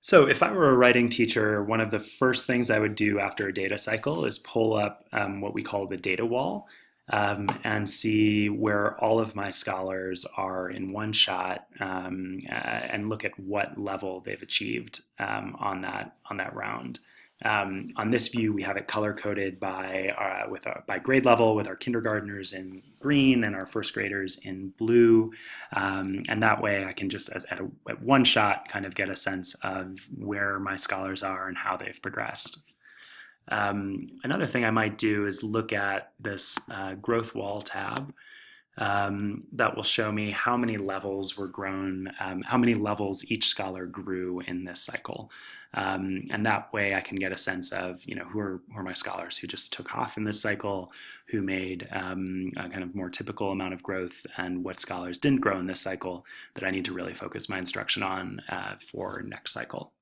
So if I were a writing teacher, one of the first things I would do after a data cycle is pull up um, what we call the data wall um, and see where all of my scholars are in one shot um, uh, and look at what level they've achieved um, on that on that round. Um, on this view, we have it color coded by uh, with our, by grade level with our kindergartners in green and our first graders in blue. Um, and that way I can just at, a, at one shot kind of get a sense of where my scholars are and how they've progressed. Um, another thing I might do is look at this uh, growth wall tab um, that will show me how many levels were grown, um, how many levels each scholar grew in this cycle. Um, and that way I can get a sense of, you know, who are, who are my scholars who just took off in this cycle, who made um, a kind of more typical amount of growth, and what scholars didn't grow in this cycle that I need to really focus my instruction on uh, for next cycle.